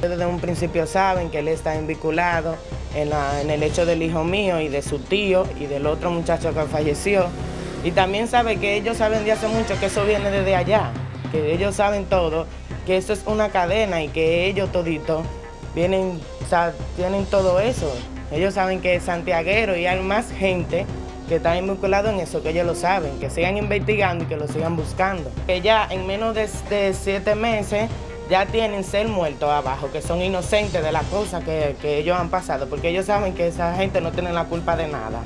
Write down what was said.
Desde un principio saben que él está vinculado en, en el hecho del hijo mío y de su tío y del otro muchacho que falleció. Y también sabe que ellos saben de hace mucho que eso viene desde allá, que ellos saben todo, que eso es una cadena y que ellos toditos vienen, o sea, tienen todo eso. Ellos saben que es santiaguero y hay más gente que está vinculado en eso, que ellos lo saben, que sigan investigando y que lo sigan buscando. Que ya en menos de siete meses ya tienen ser muertos abajo, que son inocentes de las cosas que, que ellos han pasado, porque ellos saben que esa gente no tiene la culpa de nada.